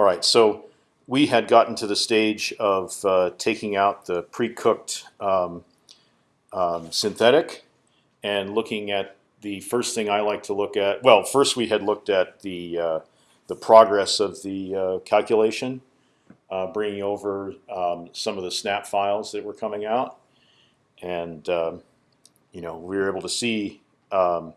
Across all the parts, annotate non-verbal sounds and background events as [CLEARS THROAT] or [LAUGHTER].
All right, so we had gotten to the stage of uh, taking out the pre-cooked um, um, synthetic and looking at the first thing I like to look at. Well, first we had looked at the uh, the progress of the uh, calculation, uh, bringing over um, some of the snap files that were coming out, and um, you know we were able to see um,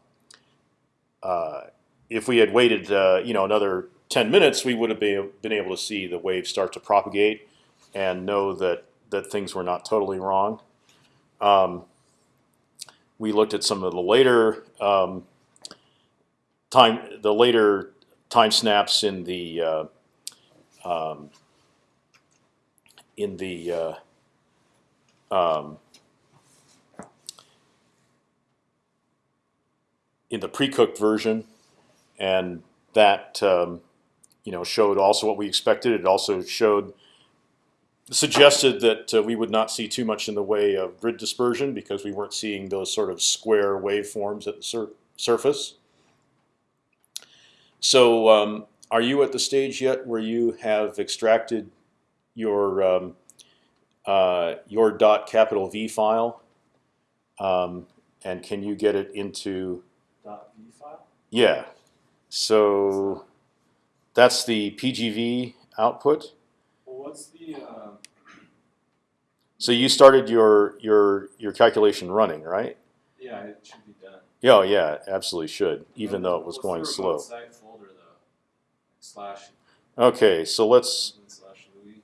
uh, if we had waited uh, you know another 10 minutes, we would have been, able to see the wave start to propagate and know that that things were not totally wrong. Um, we looked at some of the later um, time, the later time snaps in the uh, um, in the uh, um, in the pre-cooked version, and that um, you know showed also what we expected. It also showed suggested that uh, we would not see too much in the way of grid dispersion because we weren't seeing those sort of square waveforms at the sur surface. So, um, are you at the stage yet where you have extracted your um, uh, your dot capital V file, um, and can you get it into dot V file? Yeah. So that's the PGV output. Well, what's the uh, So you started your your your calculation running, right? yeah? It should be done. Yeah, oh, yeah, absolutely should, even though it was going slow. folder though? Slash Okay, so let's slash Louis.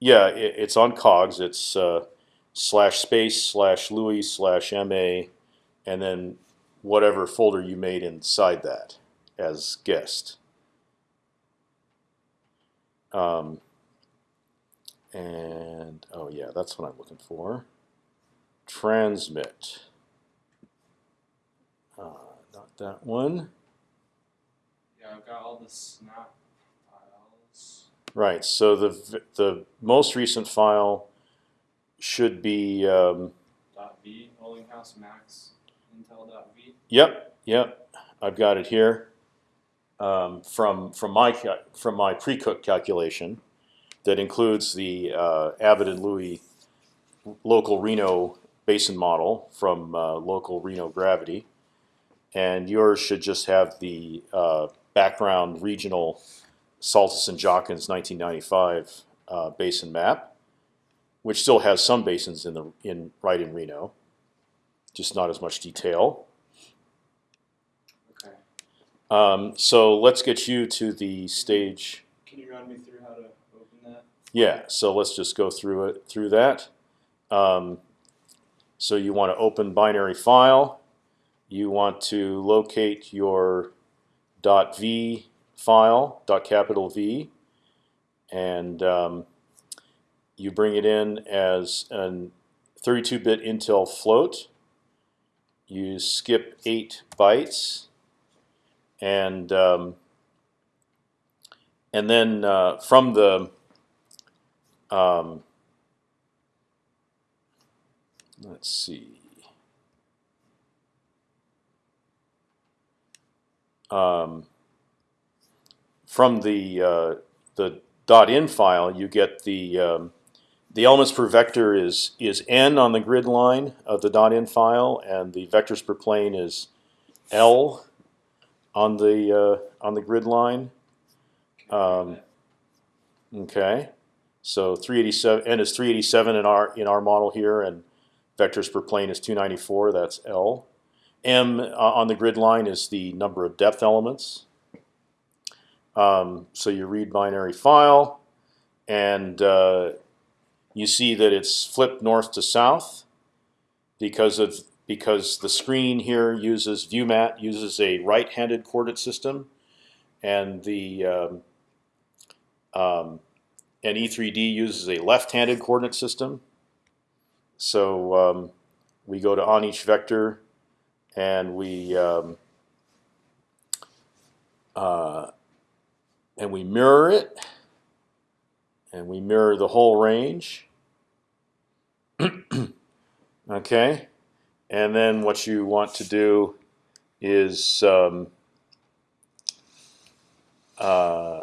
yeah, it, it's on cogs. It's uh, slash space slash Louis slash ma, and then whatever folder you made inside that as guest. Um, and oh yeah, that's what I'm looking for. Transmit. Uh, not that one. Yeah, I've got all the snap files. Right. So the the most recent file should be. Um, Dot V House Max Intel dot V. Yep, yep, I've got it here. Um, from from my from my pre-cooked calculation, that includes the uh, and Louis local Reno basin model from uh, local Reno gravity, and yours should just have the uh, background regional Saltus and Jachens 1995 uh, basin map, which still has some basins in the in right in Reno, just not as much detail. Um, so let's get you to the stage. Can you run me through how to open that? Yeah. So let's just go through it through that. Um, so you want to open binary file. You want to locate your .v file, capital V, and um, you bring it in as an 32-bit Intel float. You skip eight bytes, and um, and then uh, from the um, let's see. Um, from the uh, the dot .in file, you get the um, the elements per vector is is n on the grid line of the dot .in file, and the vectors per plane is l on the uh, on the grid line. Um, okay, so 387 n is 387 in our in our model here, and vectors per plane is 294. That's L. M uh, on the grid line is the number of depth elements. Um, so you read binary file, and uh, you see that it's flipped north to south because of because the screen here uses ViewMat uses a right-handed coordinate system, and the um, um, and E3D uses a left-handed coordinate system. So um, we go to on each vector, and we um, uh, and we mirror it, and we mirror the whole range. [CLEARS THROAT] okay, and then what you want to do is um, uh,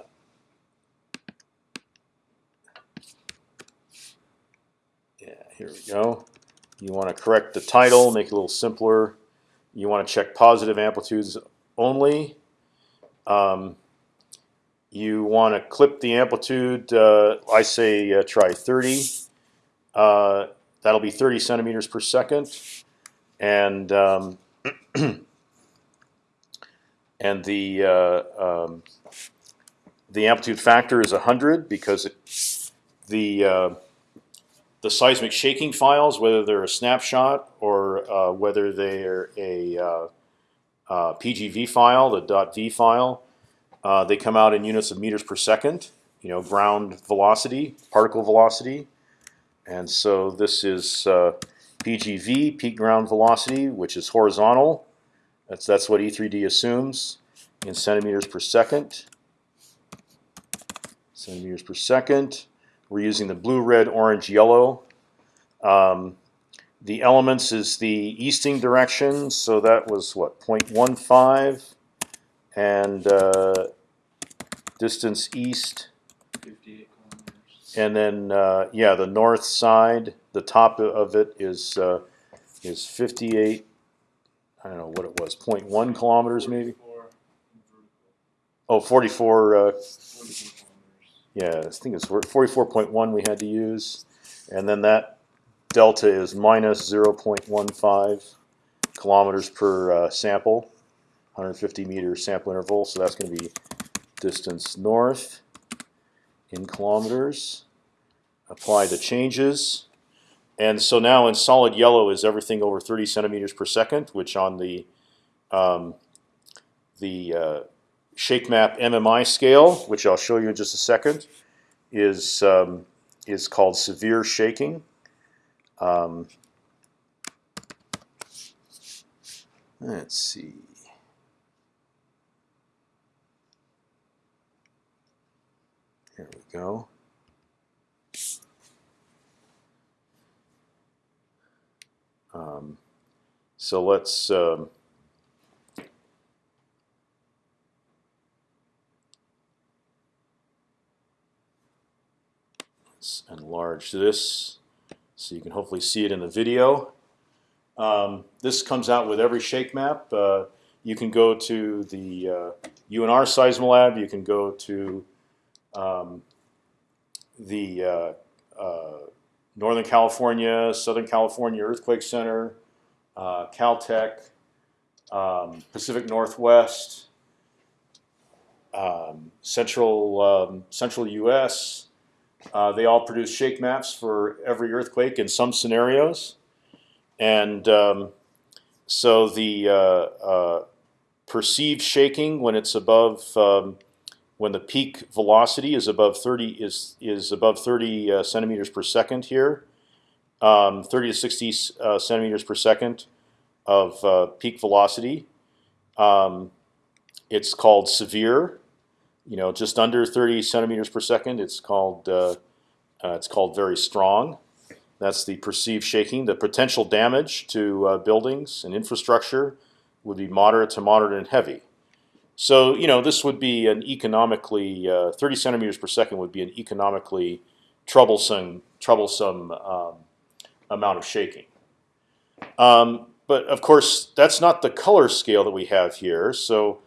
yeah, here we go. You want to correct the title, make it a little simpler. You want to check positive amplitudes only. Um, you want to clip the amplitude. Uh, I say uh, try 30. Uh, that'll be 30 centimeters per second and um, [CLEARS THROAT] and the uh, um, the amplitude factor is 100 because it, the uh, the seismic shaking files, whether they're a snapshot or uh, whether they're a uh, uh, PGV file, the .v file, uh, they come out in units of meters per second. You know, ground velocity, particle velocity, and so this is PGV, peak ground velocity, which is horizontal. That's that's what E3D assumes in centimeters per second. Centimeters per second. We're using the blue, red, orange, yellow. Um, the elements is the easting direction, so that was what 0.15, and uh, distance east, 58 kilometers. And then uh, yeah, the north side, the top of it is uh, is 58. I don't know what it was, 0.1 kilometers maybe. Oh, 44. Uh, Yeah, I think it's 44.1 we had to use, and then that delta is minus 0.15 kilometers per uh, sample, 150 meter sample interval. So that's going to be distance north in kilometers. Apply the changes, and so now in solid yellow is everything over 30 centimeters per second, which on the um, the uh, shake map MMI scale, which I'll show you in just a second, is um, is called severe shaking. Um, let's see. Here we go. Um, so let's. Um, Let's enlarge this so you can hopefully see it in the video. Um, this comes out with every shake map. Uh, you can go to the uh, UNR Seismolab. You can go to um, the uh, uh, Northern California, Southern California Earthquake Center, uh, Caltech, um, Pacific Northwest, um, Central um, Central U.S. Uh, they all produce shake maps for every earthquake in some scenarios, and um, so the uh, uh, perceived shaking when it's above um, when the peak velocity is above 30 is is above 30 uh, centimeters per second here, um, 30 to 60 uh, centimeters per second of uh, peak velocity. Um, it's called severe you know, just under 30 centimeters per second. It's called uh, uh, it's called very strong. That's the perceived shaking. The potential damage to uh, buildings and infrastructure would be moderate to moderate and heavy. So you know, this would be an economically uh, 30 centimeters per second would be an economically troublesome troublesome um, amount of shaking. Um, but of course, that's not the color scale that we have here. So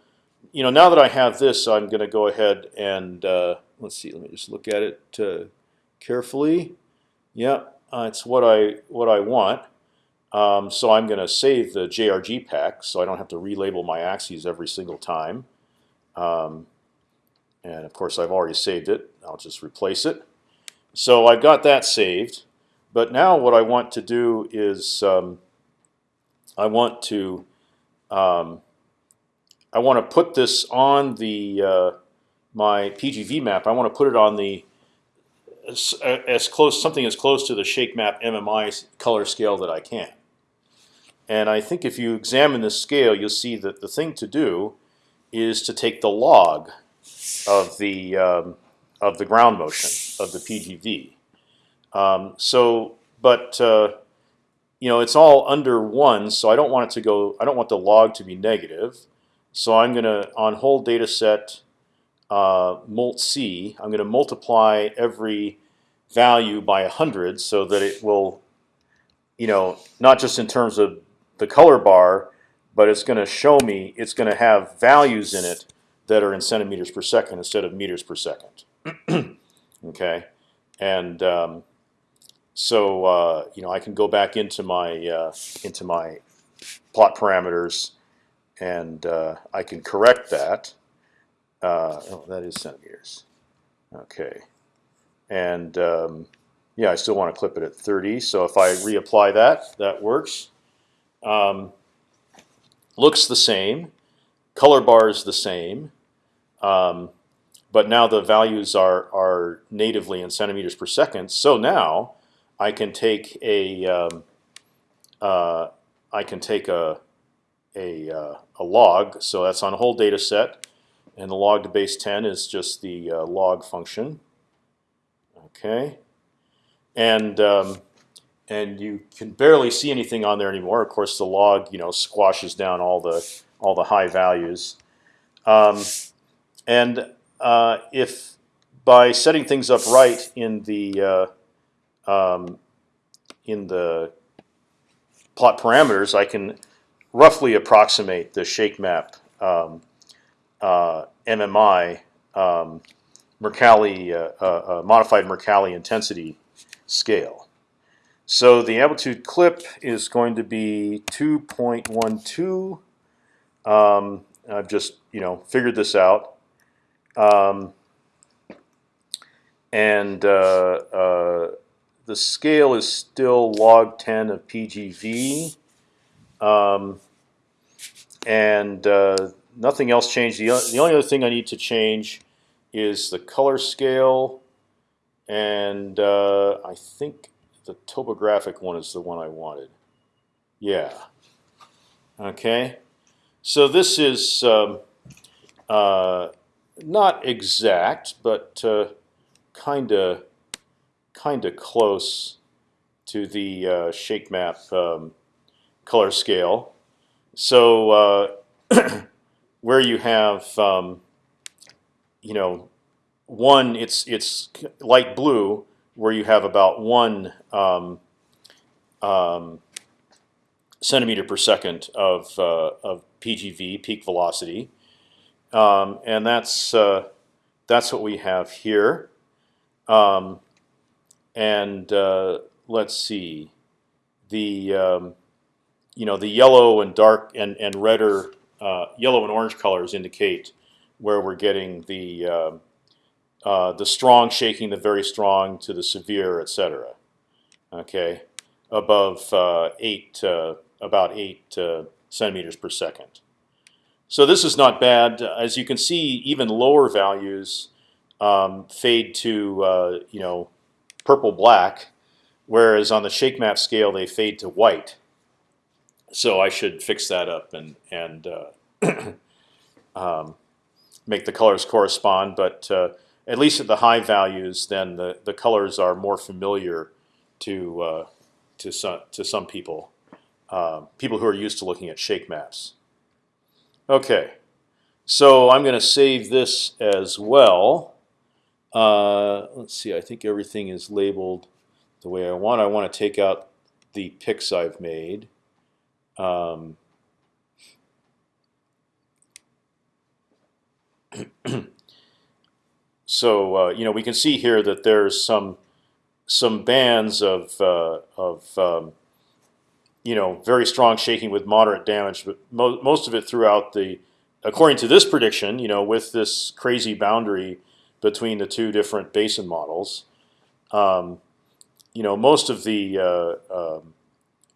you know, now that I have this, I'm going to go ahead and uh, let's see. Let me just look at it uh, carefully. Yeah, uh, it's what I what I want. Um, so I'm going to save the JRG pack, so I don't have to relabel my axes every single time. Um, and of course, I've already saved it. I'll just replace it. So I've got that saved. But now what I want to do is um, I want to um, I want to put this on the uh, my PGV map. I want to put it on the as, as, close something as close to the shake map MMI color scale that I can. And I think if you examine this scale, you'll see that the thing to do is to take the log of the um, of the ground motion of the PGV. Um, so, but uh, you know, it's all under one, so I don't want it to go. I don't want the log to be negative. So I'm going to, on whole data set uh, mult c, I'm going to multiply every value by 100 so that it will you know, not just in terms of the color bar, but it's going to show me it's going to have values in it that are in centimeters per second instead of meters per second. [CLEARS THROAT] okay, and um, so uh, you know I can go back into my uh, into my plot parameters, and uh, I can correct that. Uh, oh, that is centimeters. Okay, and um, yeah, I still want to clip it at 30. So if I reapply that, that works. Um, looks the same. Color bar is the same. Um, but now the values are are natively in centimeters per second. So now I can take a um, uh, I can take a a, uh, a log. So that's on a whole data set, and the log to base 10 is just the uh, log function. Okay, and um, and you can barely see anything on there anymore. Of course, the log you know squashes down all the all the high values. Um, and uh, if by setting things up right in the uh, um, in the plot parameters, I can roughly approximate the shake map um, uh, MMI um, Mercalli uh, uh, uh, modified Mercalli intensity scale. So the amplitude clip is going to be 2.12. Um, I've just you know figured this out. Um, and uh, uh, the scale is still log 10 of PGV. Um, and uh, nothing else changed. The, the only other thing I need to change is the color scale. And uh, I think the topographic one is the one I wanted. Yeah. Okay. So this is um, uh, not exact, but kind of kind of close to the uh, shake map um, color scale. So uh, [CLEARS THROAT] where you have um, you know one, it's it's light blue, where you have about one um, um centimeter per second of uh, of PGV peak velocity, um, and that's uh, that's what we have here. Um, and uh, let's see, the um, you know the yellow and dark and and redder uh, yellow and orange colors indicate where we're getting the uh, the strong shaking, the very strong to the severe, etc. Okay, above uh, eight, uh, about eight uh, centimeters per second. So this is not bad. As you can see, even lower values um, fade to you know purple black, whereas on the shake map scale they fade to white. So I should fix that up and and [CLEARS THROAT] um, make the colors correspond. But uh, at least at the high values, then the the colors are more familiar to uh, to some to some people, uh, people who are used to looking at shake maps. Okay, so I'm going to save this as well. Uh, let's see. I think everything is labeled the way I want. I want to take out the pics I've made. Um, [CLEARS THROAT] so uh, you know we can see here that there's some some bands of uh, of um, you know very strong shaking with moderate damage, but mo most of it throughout the according to this prediction, you know, with this crazy boundary between the two different basin models. Um, you know, most of the uh, uh,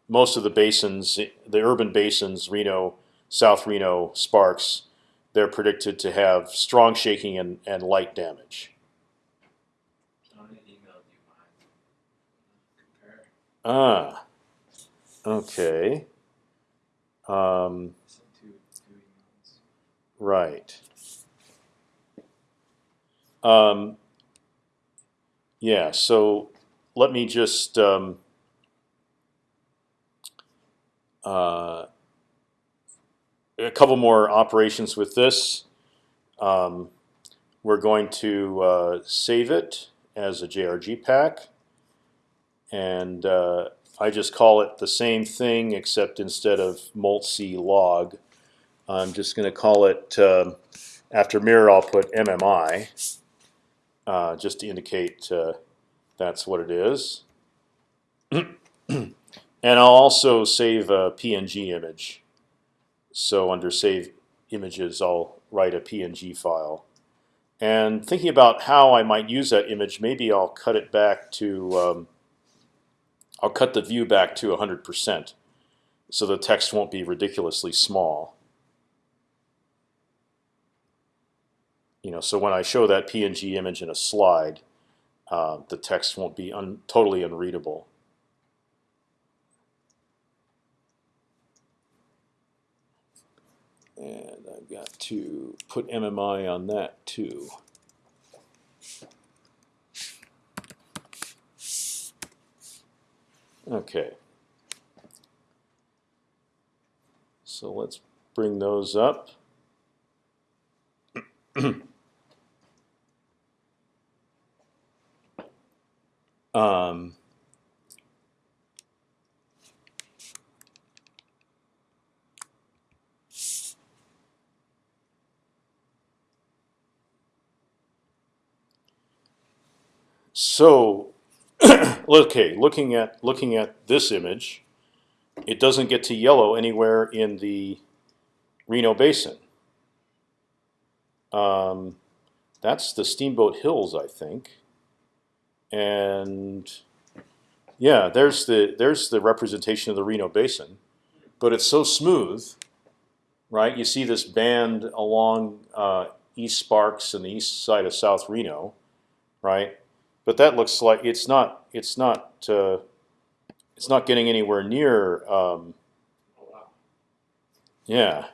most of the basins, the urban basins, Reno, South Reno, Sparks, they're predicted to have strong shaking and, and light damage. Ah, okay. Um, right. Um, yeah, so let me just um, uh, a couple more operations with this. Um, we're going to uh, save it as a JRG pack, and uh, I just call it the same thing except instead of multc log, I'm just going to call it um, after mirror. I'll put MMI uh, just to indicate uh, that's what it is. [CLEARS THROAT] and I'll also save a PNG image. So under save images, I'll write a PNG file. And thinking about how I might use that image, maybe I'll cut it back to um, I'll cut the view back to 100%, so the text won't be ridiculously small. You know, so when I show that PNG image in a slide, uh, the text won't be un totally unreadable. And I've got to put MMI on that too. Okay. So let's bring those up. [CLEARS THROAT] um, so [CLEARS THROAT] okay, looking at looking at this image, it doesn't get to yellow anywhere in the Reno Basin. Um, that's the Steamboat Hills, I think. And yeah, there's the there's the representation of the Reno Basin, but it's so smooth, right? You see this band along uh, East Sparks and the east side of South Reno, right? But that looks like it's not it's not uh, it's not getting anywhere near. Um, yeah.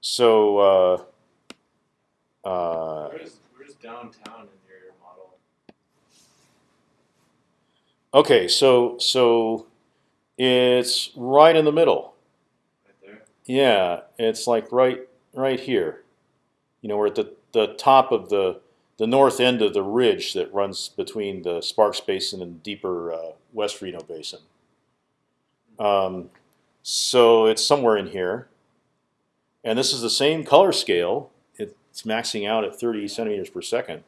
So uh, uh, Where's where's downtown in your model? okay, so so it's right in the middle. Right there. Yeah, it's like right right here. You know, we're at the the top of the the north end of the ridge that runs between the Sparks Basin and deeper uh, West Reno Basin. Um, so it's somewhere in here, and this is the same color scale. It's maxing out at 30 centimeters per second.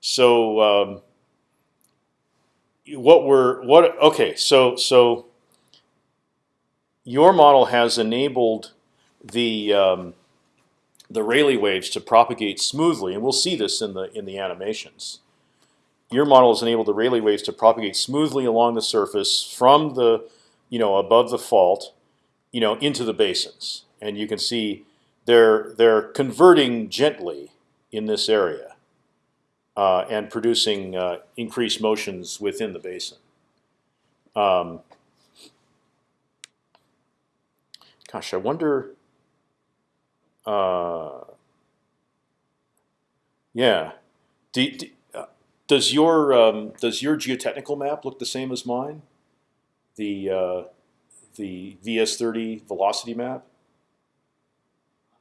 So um, what we're what okay so so your model has enabled the um, the Rayleigh waves to propagate smoothly, and we'll see this in the in the animations. Your model has enabled the Rayleigh waves to propagate smoothly along the surface from the, you know, above the fault, you know, into the basins, and you can see they're they're converting gently in this area, uh, and producing uh, increased motions within the basin. Um, gosh, I wonder. Uh, yeah. Do, do, uh, does your um, does your geotechnical map look the same as mine? The uh, the VS30 velocity map. Um,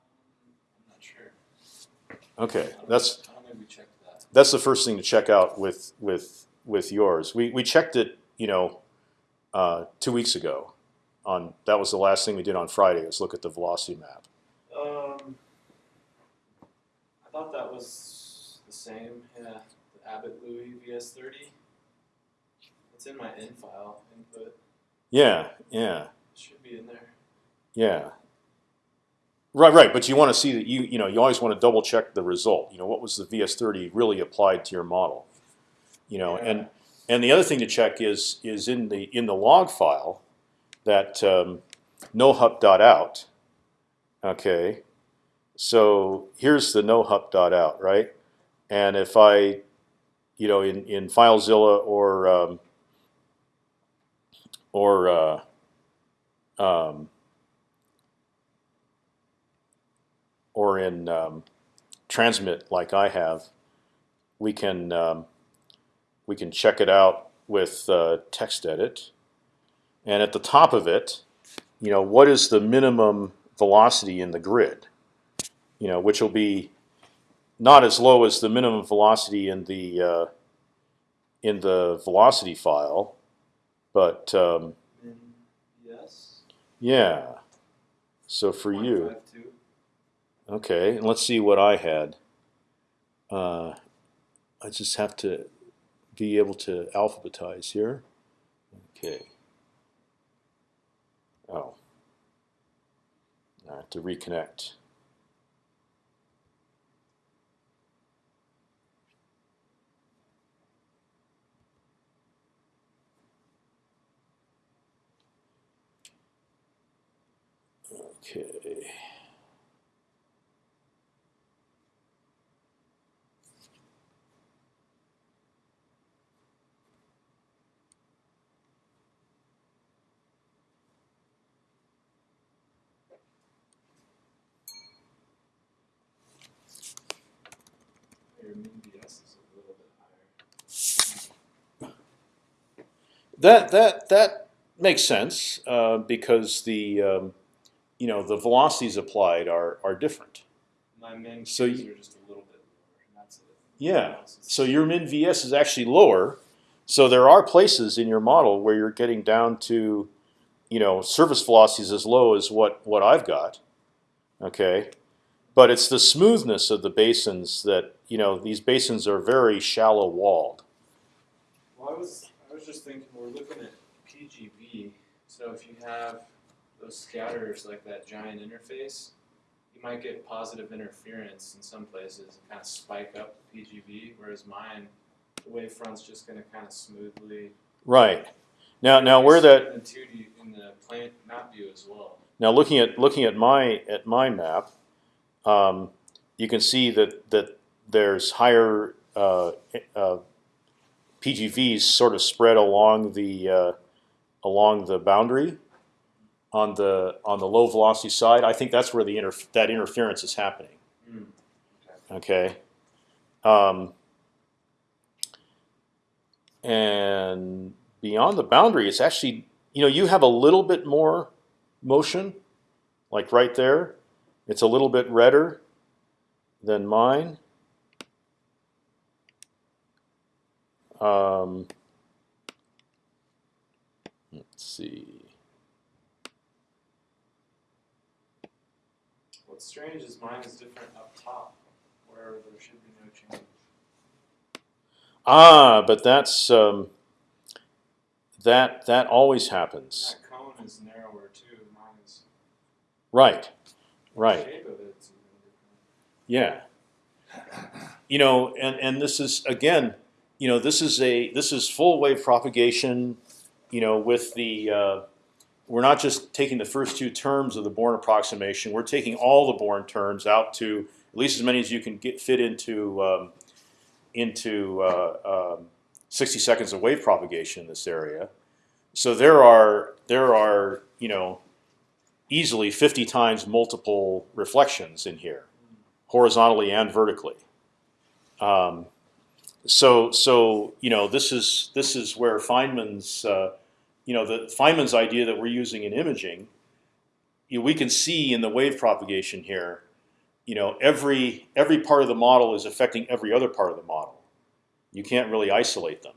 I'm not sure. Okay, that's know- I don't think we checked that. that's the first thing to check out with with with yours. We we checked it, you know, uh, two weeks ago. On that was the last thing we did on Friday was look at the velocity map. Um, I thought that was the same. Yeah, the Abbott Louie VS30. It's in my in file input. Yeah, yeah. It should be in there. Yeah. Right, right. But you want to see that you, you know, you always want to double check the result. You know, what was the VS30 really applied to your model? You know, and and the other thing to check is is in the in the log file that um, nohup dot out. Okay, so here's the no dot out, right? And if I, you know, in in FileZilla or um, or uh, um, or in um, transmit like I have, we can um, we can check it out with uh, text edit, and at the top of it, you know, what is the minimum velocity in the grid? You know, which will be not as low as the minimum velocity in the uh, in the velocity file, but um, yes. yeah. So for you, 0.52. okay, and let's see what I had. Uh, I just have to be able to alphabetize here. Okay. Oh. I have to reconnect. Okay. Your min VS is a little bit higher. That that that makes sense uh, because the um, you know the velocities applied are are different. My min So you- are just a little bit lower, and that's it. Yeah. Everything else is- So your min VS is actually lower. So there are places in your model where you're getting down to, you know, surface velocities as low as what what I've got. Okay, but it's the smoothness of the basins that you know these basins are very shallow walled. Well, I was I was just thinking we're looking at PGV. So if you have those scatters like that giant interface, you might get positive interference in some places and kind of spike up the PGV. Whereas mine, the wavefront's just going to kind of smoothly. Right. Now now where that in two D in the plant map view as well. Now looking at looking at my at my map, um, you can see that that there's higher uh, uh, PGVs sort of spread along the uh, along the boundary on the on the low velocity side. I think that's where the inter that interference is happening. Mm. Okay. Um, and beyond the boundary, it's actually you know you have a little bit more motion, like right there. It's a little bit redder than mine. Um, let's see. What's strange is mine is different up top, where there should be no change. Ah, but that's um, that that always happens. That cone is narrower too. Mine is Right, the right. shape of it's even Yeah. You know, and and this is again, you know, this is a this is full wave propagation. You know, with the uh, we're not just taking the first two terms of the Born approximation. We're taking all the Born terms out to at least as many as you can get fit into um, into uh, um, 60 seconds of wave propagation in this area. So there are there are you know easily 50 times multiple reflections in here horizontally and vertically. Um, so so you know this is this is where Feynman's uh, you know the Feynman's idea that we're using in imaging. You know, we can see in the wave propagation here, you know every every part of the model is affecting every other part of the model. You can't really isolate them.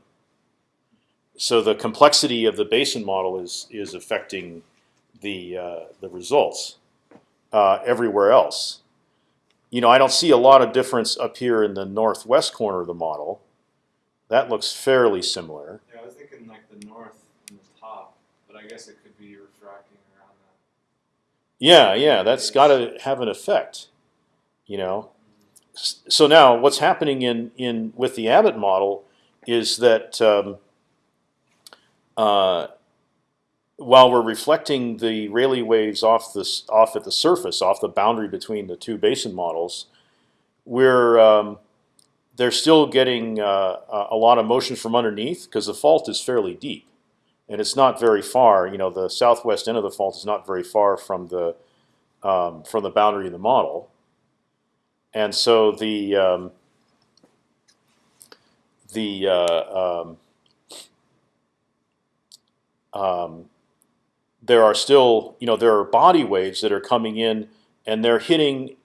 So the complexity of the basin model is is affecting the uh, the results uh, everywhere else you know, I don't see a lot of difference up here in the northwest corner of the model. That looks fairly similar. Yeah, I was thinking like the north and the top, but I guess it could be refracting around that. Yeah, yeah, that's got to have an effect. You know, so now what's happening in in with the Abbott model is that um, uh, while we're reflecting the Rayleigh waves off this off at the surface, off the boundary between the two basin models, we're um, they're still getting uh, a a lot of motion from underneath because the fault is fairly deep, and it's not very far. You know, the southwest end of the fault is not very far from the um, from the boundary of the model, and so the um, the uh, um, um, there are still you know there are body waves that are coming in and they're hitting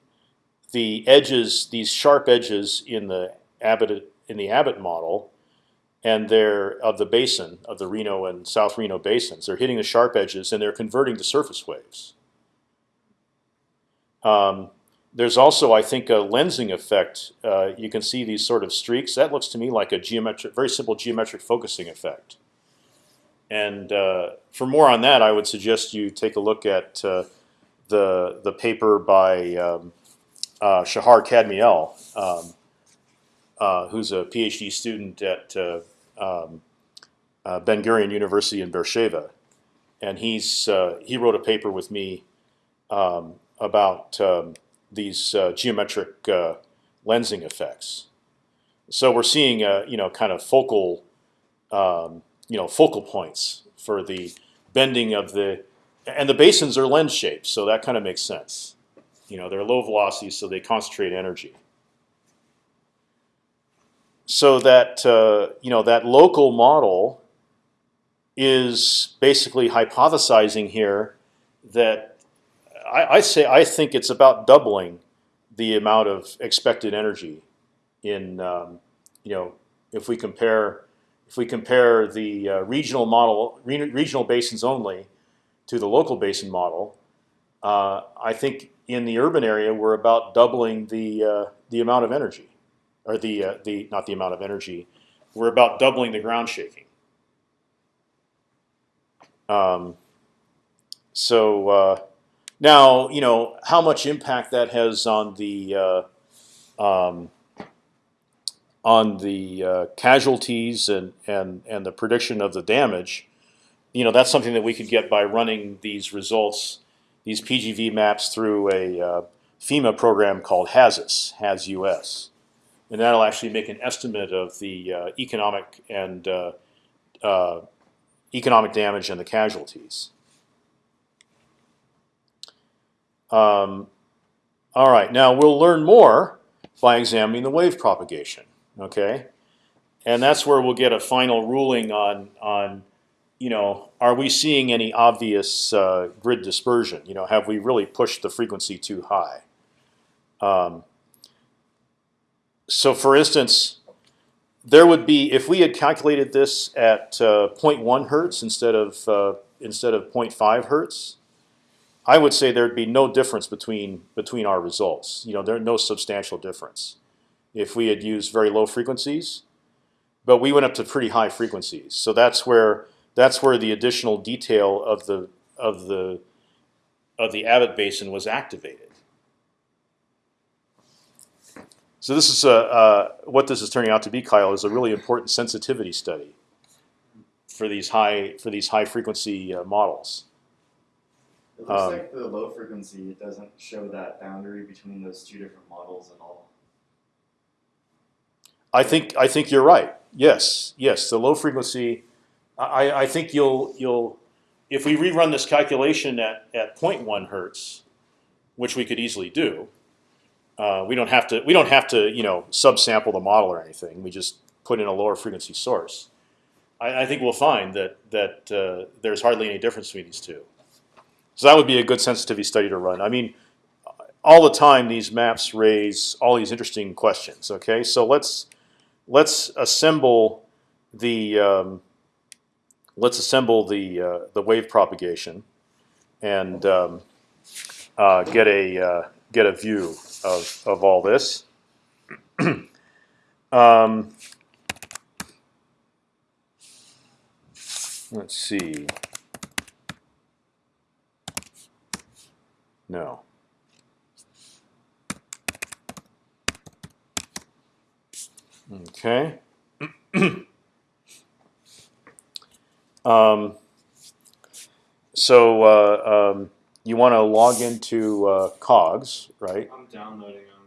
the edges these sharp edges in the Abbott in the Abbott model and they're of the basin of the Reno and South Reno basins. They're hitting the sharp edges and they're converting to surface waves. Um, there's also, I think, a lensing effect. Uh, you can see these sort of streaks. That looks to me like a geometric, very simple geometric focusing effect. And uh, for more on that, I would suggest you take a look at uh, the the paper by um, uh, Shahar Kadmiel, um, who's a PhD student at uh, um, uh, Ben Gurion University in Beersheba, and he's uh, he wrote a paper with me um, about um, these uh, geometric uh, lensing effects. So we're seeing uh, you know kind of focal um, you know focal points for the bending of the and the basins are lens shaped, so that kind of makes sense. You know, they're low velocities, so they concentrate energy. So that uh, you know that local model is basically hypothesizing here that I, I say I think it's about doubling the amount of expected energy in um, you know if we compare if we compare the uh, regional model re regional basins only to the local basin model, uh, I think in the urban area we're about doubling the uh, the amount of energy, or the uh, the not the amount of energy, we're about doubling the ground shaking. Um, so uh, now you know how much impact that has on the uh, um, on the uh, casualties and and and the prediction of the damage you know that's something that we could get by running these results, these PGV maps through a uh, FEMA program called HAZUS, HAZ-US, and that'll actually make an estimate of the uh, economic and uh, uh economic damage and the casualties. Um, all right, now we'll learn more by examining the wave propagation. Okay, and that's where we'll get a final ruling on on you know, are we seeing any obvious uh, grid dispersion? You know, have we really pushed the frequency too high? Um, so, for instance, there would be if we had calculated this at uh, 0.1 hertz instead of uh, instead of 0.5 hertz, I would say there'd be no difference between between our results. You know, there's no substantial difference if we had used very low frequencies, but we went up to pretty high frequencies. So that's where that's where the additional detail of the of the of the Abbott basin was activated. So this is a, uh, what this is turning out to be, Kyle, is a really important sensitivity study for these high for these high frequency uh, models. It looks Um, like the low frequency doesn't show that boundary between those two different models at all. I think I think you're right. Yes, yes, the low frequency I, I think you'll you'll if we rerun this calculation at at 0.1 hertz, which we could easily do, uh, we don't have to we don't have to you know subsample the model or anything. We just put in a lower frequency source. I, I think we'll find that that uh, there's hardly any difference between these two. So that would be a good sensitivity study to run. I mean, all the time these maps raise all these interesting questions. Okay, so let's let's assemble the um, let's assemble the uh, the wave propagation and um, uh, get a uh, get a view of of all this. [CLEARS THROAT] um, let's see. No. Okay. [CLEARS THROAT] Um, so uh, um, you want to log into uh, Cogs, right? I'm downloading them.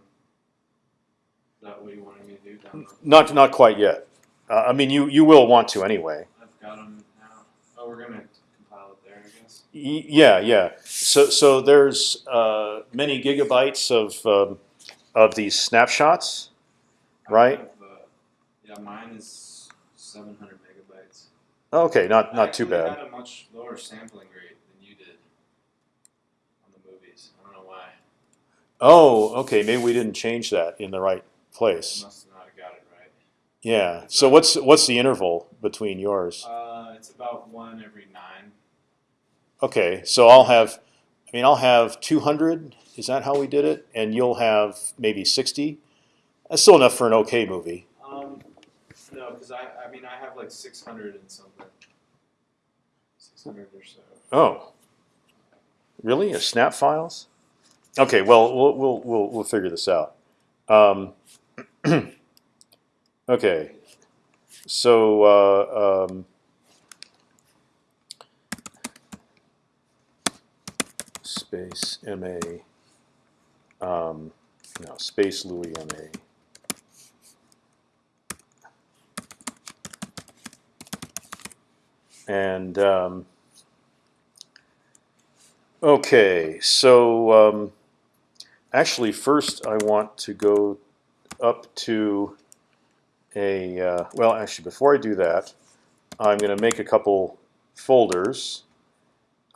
Is that what you wanted me to do? Download? Not not quite yet. Uh, I mean, you you will want to anyway. I've got them now. Oh, we're gonna compile it there, I guess. Y- yeah, yeah. So so there's uh, many gigabytes of um, of these snapshots, I Right. have, uh, yeah, mine is 700 megabytes. Okay, not I not too actually bad. had a much lower sampling rate than you did on the movies. I don't know why. Oh, okay. Maybe we didn't change that in the right place. must not have got it right. Yeah. So what's what's the interval between yours? Uh, it's about one every nine. Okay, so I'll have, I mean, I'll have 200. Is that how we did it? And you'll have maybe 60. That's still enough for an okay movie. Um, no, because I, I mean, I have like 600 and something. 600 or so. Oh, really? A snap files? Okay, well, we'll we'll we'll, we'll figure this out. Um, [CLEARS THROAT] okay, so uh, um, space ma um, no space Louie ma. And um, okay, so um, actually, first I want to go up to a uh, well. Actually, before I do that, I'm going to make a couple folders.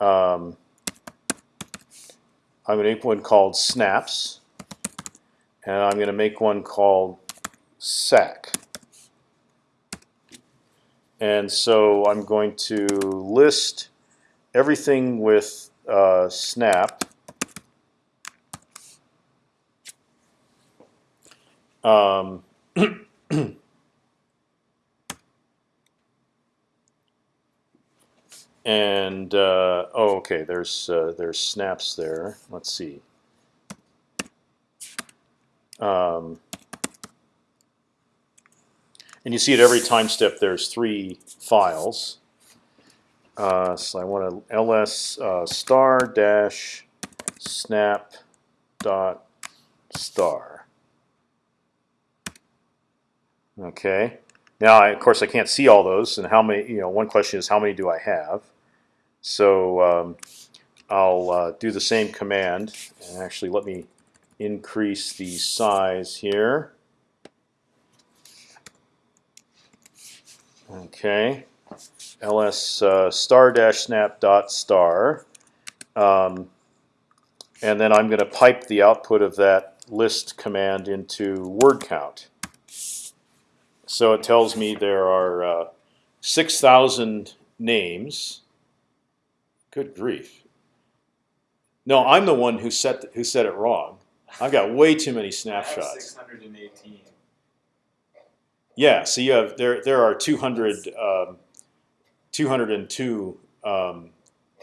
Um, I'm going to make one called snaps, and I'm going to make one called sac. And so I'm going to list everything with uh, snap. Um, [CLEARS THROAT] and uh, oh, okay. There's uh, there's snaps there. Let's see. Um, and you see at every time step there's three files. Uh, so I want to ls uh, star dash snap dot star. Okay. Now, I, of course, I can't see all those, and how many? You know, one question is how many do I have? So um, I'll uh, do the same command, and actually let me increase the size here. Okay, ls uh, star dash snap dot star, um, and then I'm going to pipe the output of that list command into word count. So it tells me there are uh, six thousand names. Good grief! No, I'm the one who set who said it wrong. I've got way too many snapshots. 618. Yeah, so you have there there are 200, um, 202 um,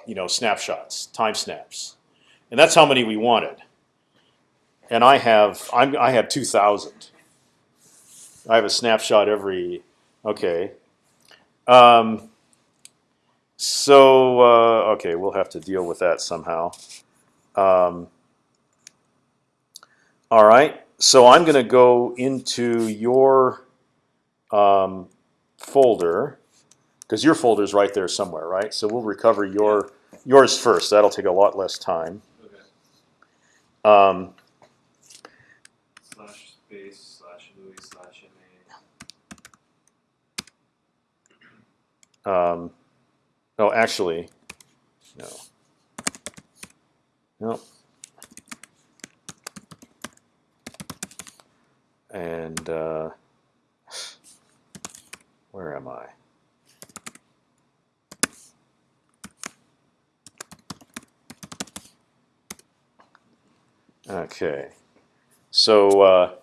you know snapshots, time snaps, and that's how many we wanted. And I have I'm, I have 2,000. I have a snapshot every. Okay. Um, so uh, okay, we'll have to deal with that somehow. Um, all right. So I'm going to go into your um, folder because your folder is right there somewhere, right? So we'll recover your yours first. That'll take a lot less time. Okay. Um, Slash space slash Louie slash MA. Um, oh, actually, no, no. And uh, where am I? Okay, so uh,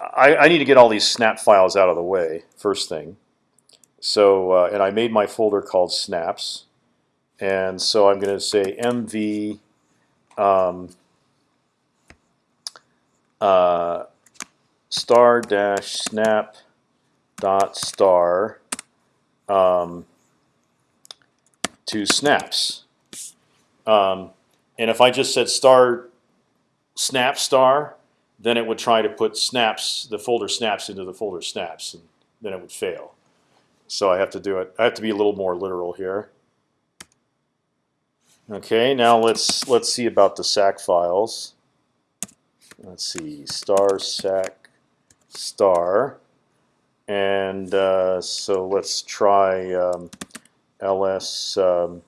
I, I need to get all these snap files out of the way first thing. So uh, and I made my folder called snaps, and so I'm going to say mv um, uh, star dash snap dot star um, to snaps. Um, and if I just said star snap star, then it would try to put snaps, the folder snaps into the folder snaps, and then it would fail. So I have to do it. I have to be a little more literal here. Okay, now let's let's see about the SAC files. Let's see, star sac star, and uh, so let's try um, ls. Um,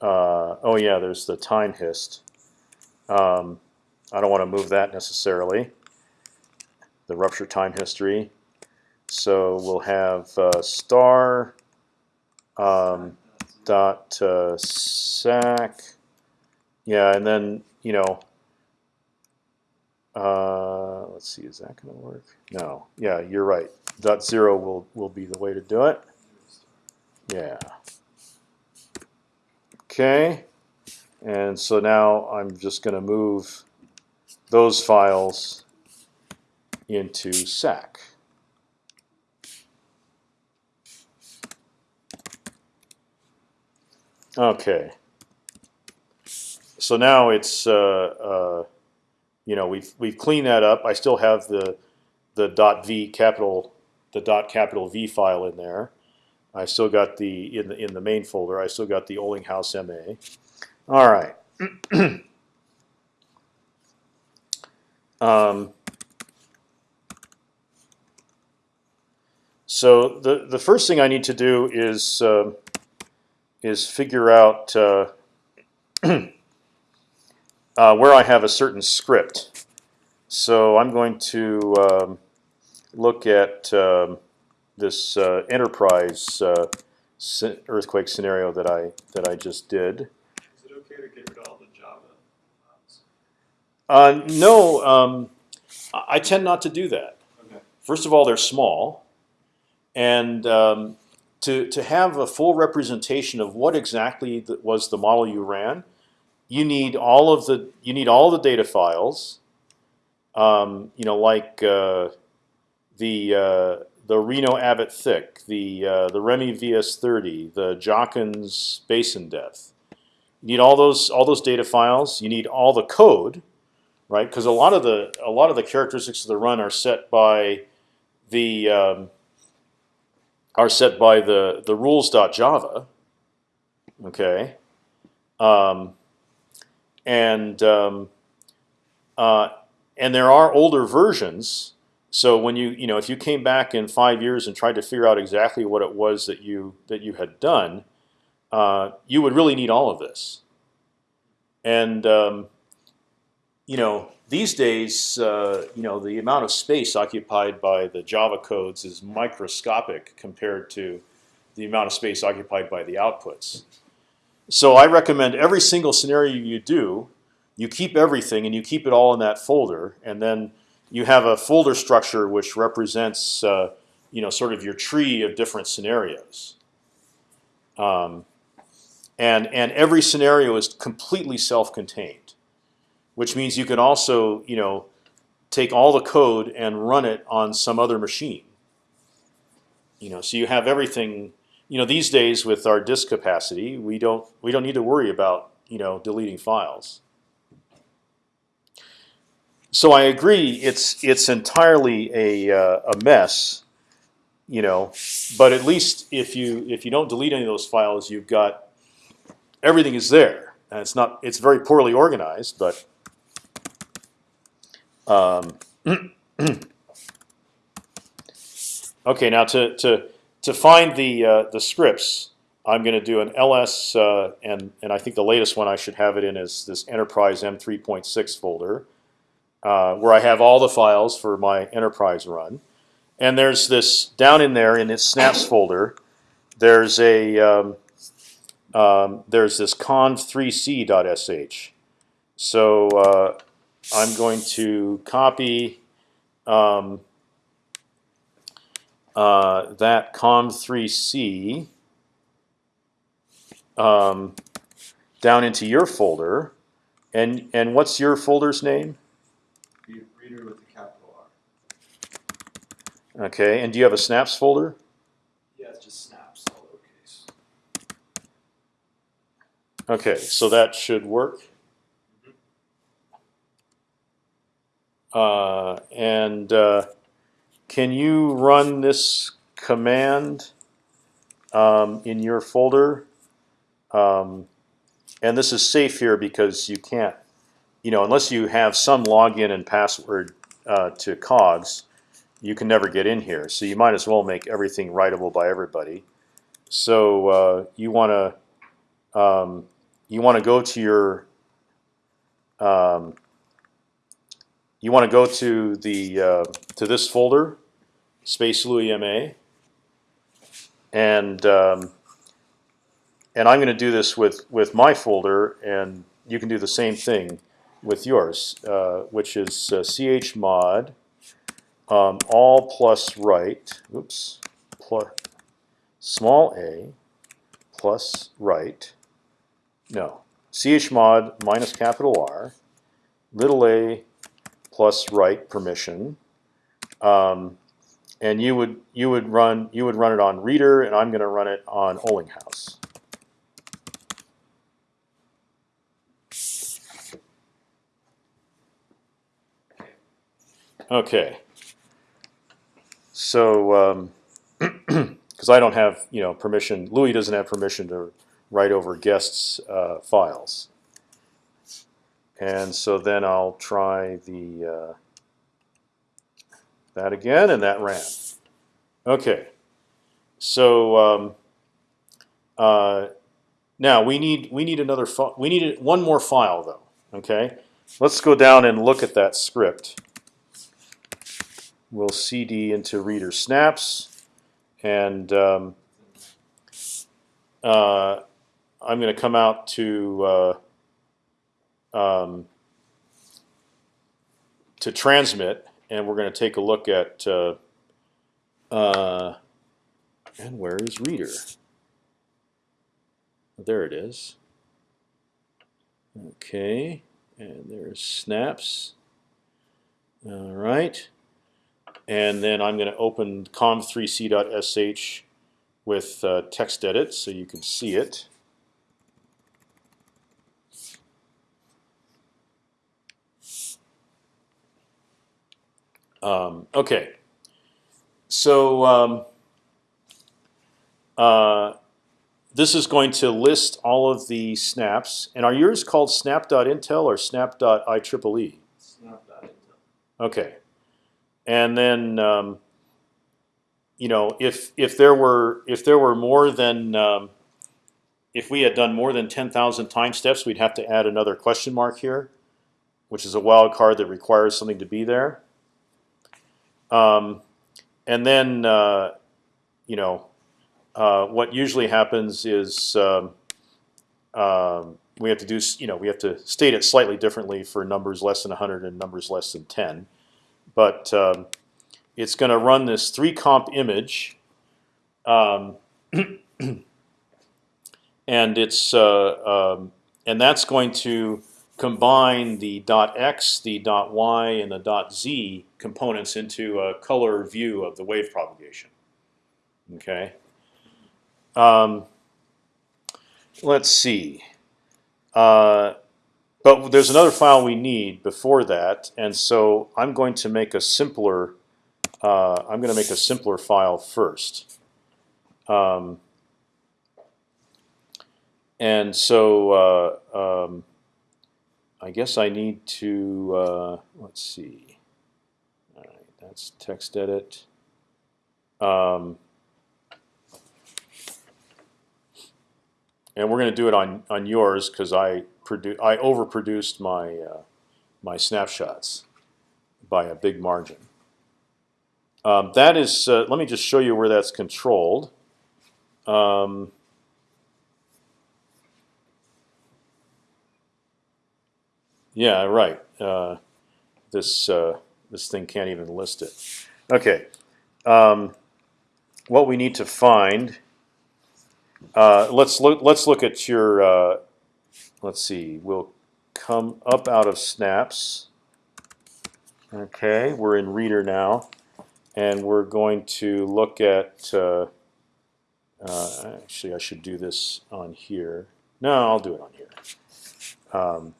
uh, oh yeah, there's the time hist. Um, I don't want to move that necessarily. the rupture time history. So we'll have uh, star um, dot uh, sac. Yeah, and then you know. Uh, let's see, is that going to work? No. Yeah, you're right. Dot zero will will be the way to do it. Yeah. Okay. And so now I'm just going to move those files into SAC. Okay. So now it's uh, uh, you know we've we've cleaned that up. I still have the the dot v capital the dot capital V file in there. I still got the in the in the main folder. I still got the Olinghouse MA. All right. [CLEARS THROAT] um, so the the first thing I need to do is uh, is figure out uh, [CLEARS THROAT] uh, where I have a certain script. So I'm going to um, look at um, this uh, enterprise uh, earthquake scenario that I that I just did. Is it okay to get rid of all the Java? Uh, no, um, I I tend not to do that. Okay. First of all, they're small, and um, to to have a full representation of what exactly was the model you ran, you need all of the you need all the data files. Um, you know, like uh, the uh, the Reno Abbott thick, the uh, the Remy VS30, the Jachens basin depth. You need all those all those data files. You need all the code, right? Because a lot of the a lot of the characteristics of the run are set by the um, are set by the the rules.java. Okay, um, and um, uh, and there are older versions. So when you you know if you came back in five years and tried to figure out exactly what it was that you that you had done, uh, you would really need all of this. And um, you know these days, uh, you know the amount of space occupied by the Java codes is microscopic compared to the amount of space occupied by the outputs. So I recommend every single scenario you do, you keep everything and you keep it all in that folder, and then you have a folder structure which represents, uh, you know, sort of your tree of different scenarios. Um, and and every scenario is completely self-contained, which means you can also, you know, take all the code and run it on some other machine. You know, so you have everything. You know, these days with our disk capacity, we don't we don't need to worry about you know deleting files. So I agree, it's it's entirely a uh, a mess, you know. But at least if you if you don't delete any of those files, you've got everything is there, and it's not it's very poorly organized, but. Um, [CLEARS THROAT] okay, now to to to find the uh, the scripts, I'm going to do an ls, uh, and and I think the latest one I should have it in is this enterprise m3.6 folder uh, where I have all the files for my enterprise run. And there's this down in there in its snaps folder. There's a um, um, there's this conv3c.sh. So uh, I'm going to copy um, uh, that conv3c um, down into your folder. And and what's your folder's name? Reader with a capital R. Okay, and do you have a snaps folder? Yeah, it's just snaps, all lowercase. Okay, so that should work. And uh, can you run this command um, in your folder? Um, and this is safe here because you can't, you know, unless you have some login and password uh, to Cogs, you can never get in here. So you might as well make everything writable by everybody. So uh, you want to um, you want to go to your um, you want to go to the uh, to this folder, Space Louie MA, and um, and I'm going to do this with with my folder, and you can do the same thing with yours, uh, which is uh, chmod um, all plus right. Oops, plus small a plus right. No, chmod minus capital R, little a plus right permission. Um, and you would you would run you would run it on reader, and I'm going to run it on Olinghouse. Okay. So, [CLEARS THROAT] because I don't have you know permission, Louie doesn't have permission to write over guests' uh, files, and so then I'll try the uh, that again, and that ran. Okay. So um, uh, now we need we need another we need one more file though. Okay. Let's go down and look at that script we'll cd into reader snaps, and um, uh, I'm going to come out to uh, um, to transmit, and we're going to take a look at uh, uh, and where is reader? There it is. Okay, and there's snaps. All right. And then I'm going to open conv3c.sh with uh, TextEdit so you can see it. Um, okay, so um, uh, this is going to list all of the snaps. And are yours called snap.intel or snap.ieee? Snap.intel. Okay, and then um, you know if if there were if there were more than um, if we had done more than ten thousand time steps, we'd have to add another question mark here, which is a wild card that requires something to be there. Um, and then uh, you know uh, what usually happens is um, um, we have to do you know we have to state it slightly differently for numbers less than 100 and numbers less than 10 but um, it's going to run this three comp image, um, [CLEARS THROAT] and it's uh, and that's going to combine the .x, the .y, and the .z components into a color view of the wave propagation. Okay. Um, let's see. Uh, but there's another file we need before that, and so I'm going to make a simpler. Uh, I'm going to make a simpler file first. Um, and so uh, um, I guess I need to uh, let's see. All right, that's text edit. Um, and we're going to do it on on yours because I produ I overproduced my uh, my snapshots by a big margin. Um, that is, uh, let me just show you where that's controlled. Um, yeah, right. Uh, this uh, this thing can't even list it. Okay. Um, what we need to find. Uh, let's look. Let's look at your uh, let's see, we'll come up out of snaps. Okay, we're in reader now, and we're going to look at. Uh, uh, actually, I should do this on here. No, I'll do it on here. Um,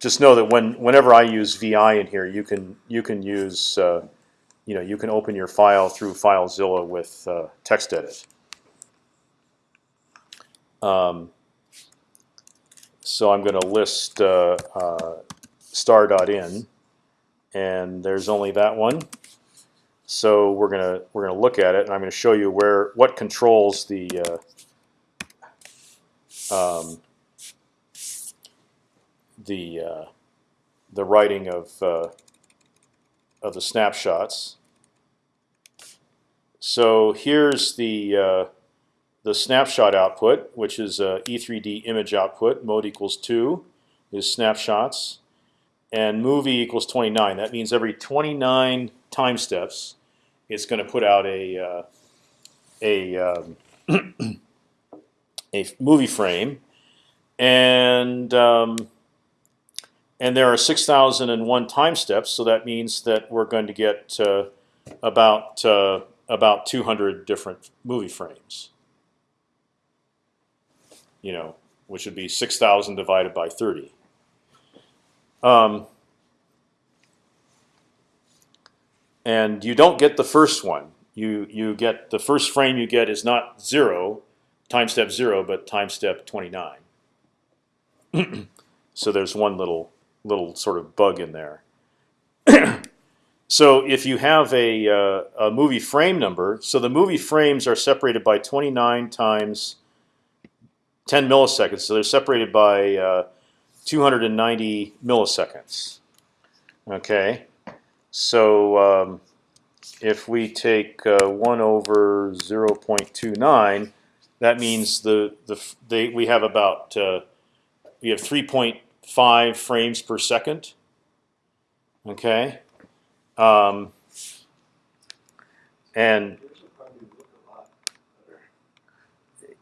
just know that when whenever I use VI in here, you can you can use uh, you know you can open your file through FileZilla with uh, TextEdit. Um, so I'm going to list uh, uh, star.in, and there's only that one. So we're gonna we're gonna look at it, and I'm going to show you where what controls the uh, um, the uh, the writing of uh, of the snapshots. So here's the uh, the snapshot output, which is a E3D image output. Mode equals two is snapshots, and movie equals 29. That means every 29 time steps, it's going to put out a uh, a um, [CLEARS THROAT] a movie frame, and um, and there are 6,001 time steps. So that means that we're going to get uh, about uh, about 200 different movie frames. You know, which would be 6,000 divided by 30. Um, and you don't get the first one. You you get the first frame you get is not zero, time step zero, but time step 29. [CLEARS THROAT] so there's one little little sort of bug in there. [CLEARS THROAT] so if you have a, uh, a movie frame number, so the movie frames are separated by 29 times 10 milliseconds. So they're separated by uh, 290 milliseconds. Okay, so um, if we take uh, one over 0.29, that means the the they, we have about uh, we have 3.5 frames per second. Okay, um, and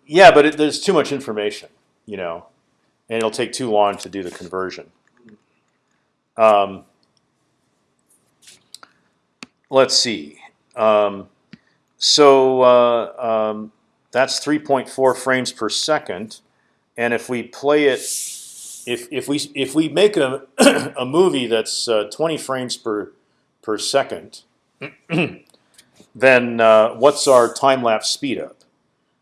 yeah, but it, there's too much information, you know, and it'll take too long to do the conversion. Um, let's see. Um, so uh, um, that's 3.4 frames per second, and if we play it, if if we if we make a [CLEARS THROAT] a movie that's uh, 20 frames per per second, [CLEARS THROAT] then uh, what's our time lapse speed up?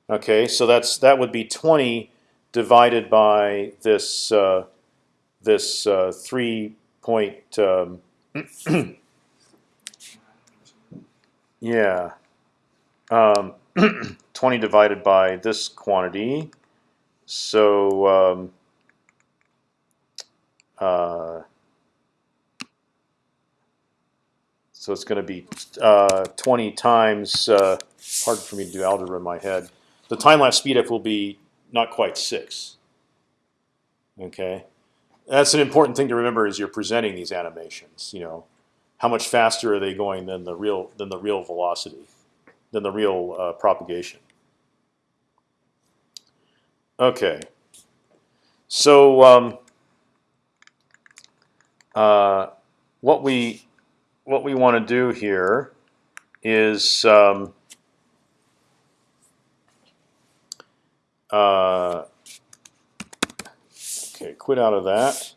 Okay, so that's that would be 20 divided by this uh, this uh, three point. Um, [CLEARS THROAT] yeah, um, 20 divided by this quantity. So um, uh, so it's going to be uh, 20 times. Uh, hard for me to do algebra in my head. The time lapse speed up will be not quite six. Okay, that's an important thing to remember as you're presenting these animations. You know, how much faster are they going than the real than the real velocity, than the real uh, propagation? Okay, so um, uh, what we what we want to do here is. Um, Uh, okay, quit out of that.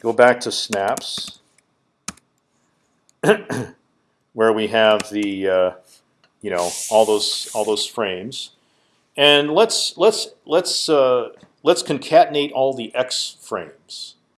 Go back to snaps, [CLEARS THROAT] where we have the uh, you know all those all those frames, and let's let's let's uh, let's concatenate all the x frames.